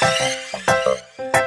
Música